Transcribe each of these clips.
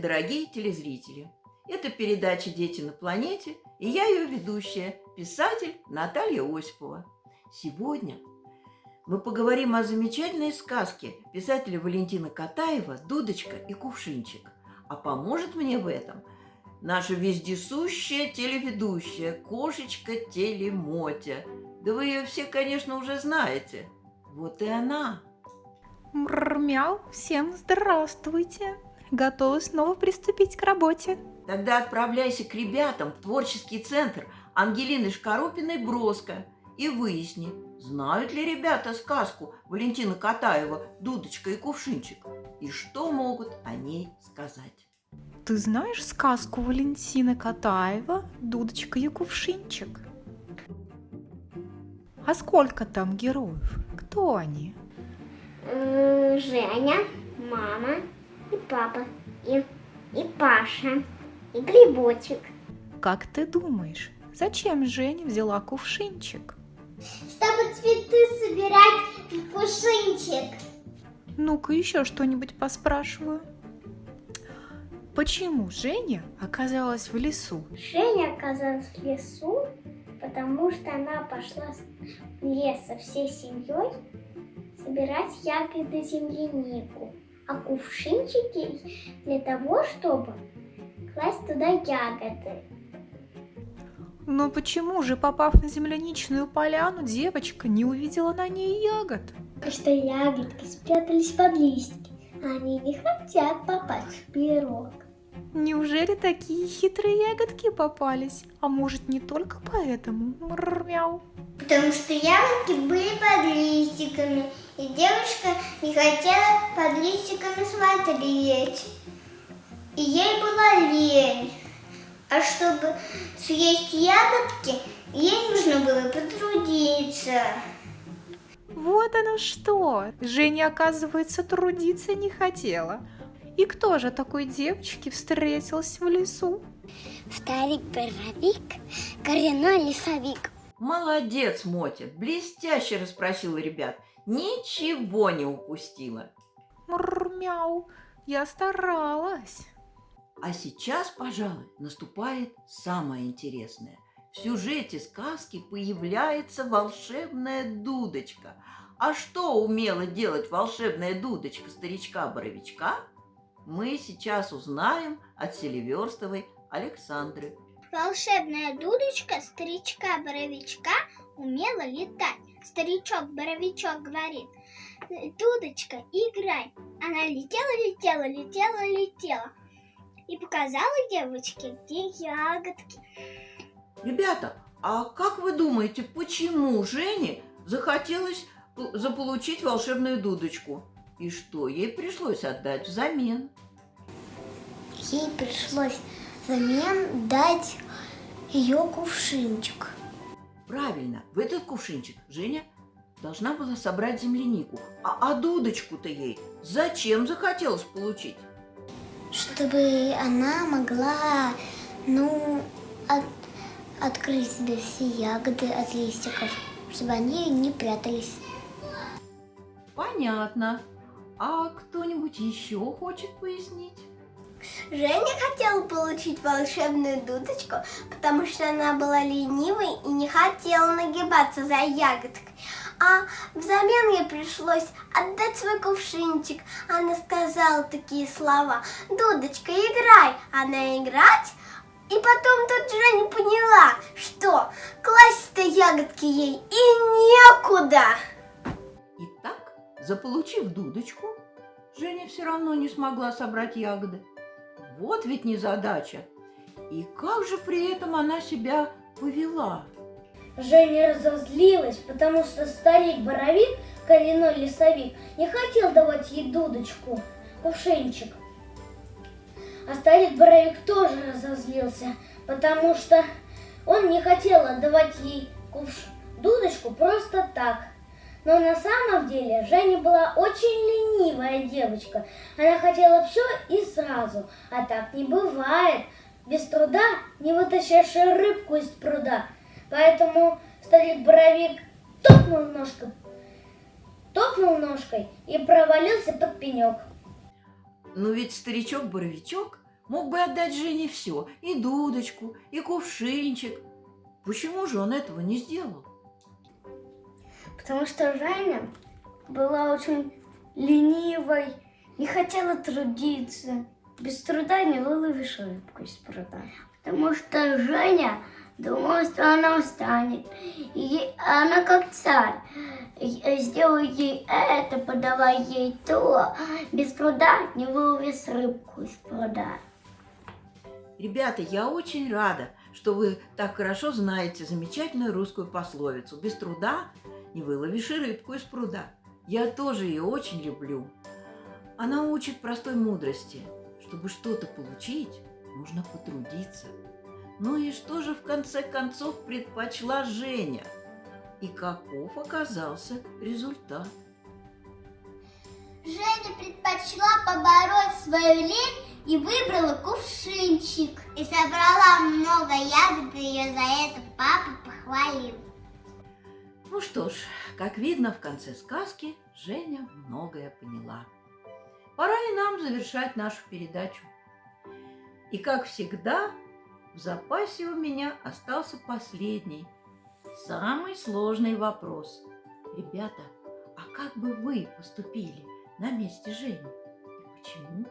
Дорогие телезрители! Это передача «Дети на планете» и я ее ведущая, писатель Наталья Осипова. Сегодня мы поговорим о замечательной сказке писателя Валентина Катаева «Дудочка и кувшинчик». А поможет мне в этом наша вездесущая телеведущая, кошечка Телемотя. Да вы ее все, конечно, уже знаете. Вот и она. Мрмяу, всем здравствуйте. Готовы снова приступить к работе. Тогда отправляйся к ребятам в творческий центр Ангелины Шкарупиной Броско и выясни, знают ли ребята сказку Валентина Катаева «Дудочка и кувшинчик» и что могут о ней сказать. Ты знаешь сказку Валентина Катаева «Дудочка и кувшинчик»? А сколько там героев? Кто они? Женя, мама и папа, и, и Паша, и Грибочек. Как ты думаешь, зачем Женя взяла кувшинчик? Чтобы цветы собирать в кувшинчик. Ну-ка еще что-нибудь поспрашиваю. Почему Женя оказалась в лесу? Женя оказалась в лесу, потому что она пошла в лес со всей семьей собирать ягоды землянику, а кувшинчики для того, чтобы класть туда ягоды. Но почему же, попав на земляничную поляну, девочка не увидела на ней ягод? Потому что ягодки спрятались под листьки, а они не хотят попасть в пирог. Неужели такие хитрые ягодки попались? А может, не только поэтому? Мрмяу. Потому что ягодки были под листиками, и девушка не хотела под листиками смотреть. И ей была лень. А чтобы съесть ягодки, ей нужно было потрудиться. Вот оно что! Женя, оказывается, трудиться не хотела. И кто же такой девочке встретился в лесу? Старик Боровик, коренной лесовик. Молодец, Мотя, блестяще расспросила ребят. Ничего не упустила. Мрмяу, я старалась. А сейчас, пожалуй, наступает самое интересное. В сюжете сказки появляется волшебная дудочка. А что умела делать волшебная дудочка старичка-боровичка, мы сейчас узнаем от Селиверстовой Александры. Волшебная дудочка старичка-боровичка умела летать. Старичок-боровичок говорит, дудочка, играй. Она летела, летела, летела, летела. И показала девочке, где ягодки. Ребята, а как вы думаете, почему Жене захотелось заполучить волшебную дудочку? И что ей пришлось отдать взамен? Ей пришлось взамен дать ее кувшинчик. Правильно, в этот кувшинчик Женя должна была собрать землянику. А, а дудочку-то ей зачем захотелось получить? Чтобы она могла, ну, от, открыть себе все ягоды от листиков, чтобы они не прятались. Понятно. А кто-нибудь еще хочет пояснить? Женя хотела получить волшебную дудочку, потому что она была ленивой и не хотела нагибаться за ягодкой. А взамен ей пришлось отдать свой кувшинчик. Она сказала такие слова. «Дудочка, играй!» Она играть, и потом тут Женя поняла, что класть-то ягодки ей и некуда. Итак, заполучив дудочку, Женя все равно не смогла собрать ягоды. Вот ведь незадача. И как же при этом она себя повела? Женя разозлилась, потому что старик-боровик, коренной лесовик, не хотел давать ей дудочку, кувшинчик. А старик-боровик тоже разозлился, потому что он не хотел отдавать ей кувш... дудочку просто так. Но на самом деле Женя была очень ленивая девочка. Она хотела все и сразу, а так не бывает. Без труда не вытащишь рыбку из пруда. Поэтому старик-боровик топнул ножкой, топнул ножкой и провалился под пенек. Но ведь старичок-боровичок Мог бы отдать Жене все, и дудочку, и кувшинчик. Почему же он этого не сделал? Потому что Женя была очень ленивой, не хотела трудиться. Без труда не выловишь рыбку из пруда. Потому что Женя думала, что она устанет. И она как царь. Сделай ей это, подавай ей то. Без труда не выловишь рыбку из пруда. Ребята, я очень рада, что вы так хорошо знаете замечательную русскую пословицу. Без труда не выловишь и рыбку из пруда. Я тоже ее очень люблю. Она учит простой мудрости. Чтобы что-то получить, нужно потрудиться. Ну и что же в конце концов предпочла Женя? И каков оказался результат? Женя предпочла побороть свою лень и выбрала кувшинчик. И собрала много ягод, и ее за это папа похвалил. Ну что ж, как видно в конце сказки, Женя многое поняла. Пора и нам завершать нашу передачу. И как всегда, в запасе у меня остался последний, самый сложный вопрос. Ребята, а как бы вы поступили на месте Жени? И почему?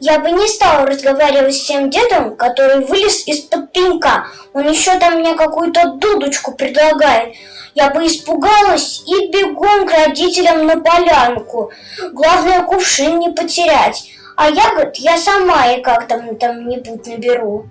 Я бы не стала разговаривать с тем дедом, который вылез из-под пенька. Он еще там мне какую-то дудочку предлагает. Я бы испугалась и бегом к родителям на полянку. Главное, кувшин не потерять. А ягод я сама и как там там-нибудь наберу.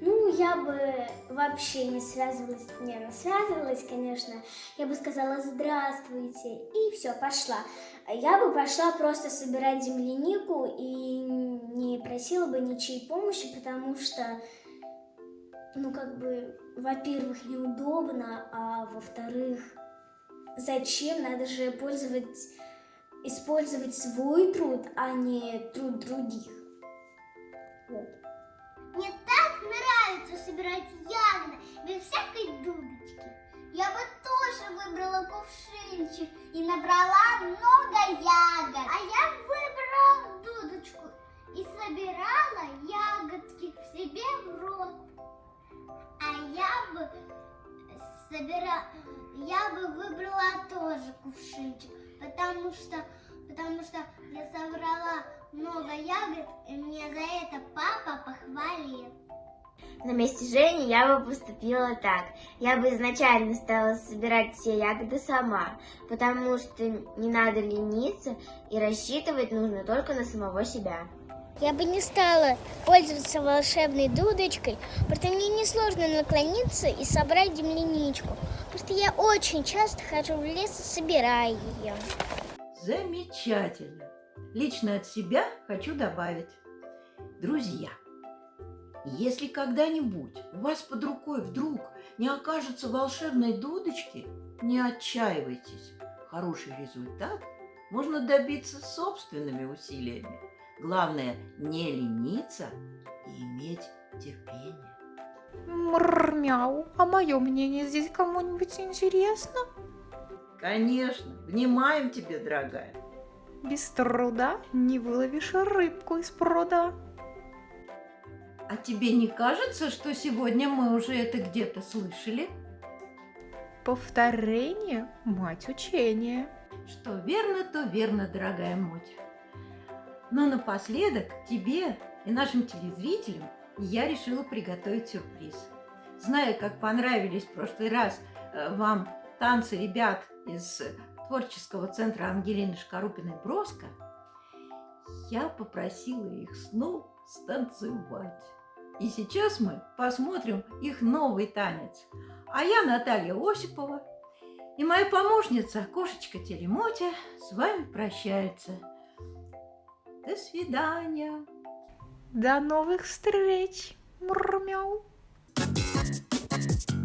Ну, я бы вообще не связывалась, не, она связывалась, конечно. Я бы сказала «здравствуйте» и все, пошла. Я бы пошла просто собирать землянику и не просила бы ничьей помощи, потому что, ну, как бы, во-первых, неудобно, а во-вторых, зачем? Надо же пользовать, использовать свой труд, а не труд других. Вот. Нравится собирать ягоды без всякой дудочки. Я бы тоже выбрала кувшинчик и набрала много ягод. А я выбрала дудочку и собирала ягодки к себе в рот. А я бы собирала, я бы выбрала тоже кувшинчик, потому что, потому что я собрала много ягод, и мне за это папа похвалил. На месте Жени я бы поступила так. Я бы изначально стала собирать все ягоды сама, потому что не надо лениться и рассчитывать нужно только на самого себя. Я бы не стала пользоваться волшебной дудочкой, просто мне несложно наклониться и собрать земляничку. Просто я очень часто хожу в лес и собираю ее. Замечательно. Лично от себя хочу добавить. Друзья, если когда-нибудь у вас под рукой вдруг не окажется волшебной дудочки, не отчаивайтесь. Хороший результат можно добиться собственными усилиями. Главное не лениться и иметь терпение. Мрмяу, а мое мнение здесь кому-нибудь интересно? Конечно, внимаем тебе, дорогая. Без труда не выловишь рыбку из пруда. А тебе не кажется, что сегодня мы уже это где-то слышали? Повторение – мать учения. Что верно, то верно, дорогая Мотя. Но напоследок тебе и нашим телезрителям я решила приготовить сюрприз. Зная, как понравились в прошлый раз э, вам танцы ребят из творческого центра Ангелины Шкарупиной-Броско, я попросила их снова станцевать. И сейчас мы посмотрим их новый танец. А я Наталья Осипова и моя помощница Кошечка Телемотя с вами прощается. До свидания. До новых встреч. Мурмяу. Thank you.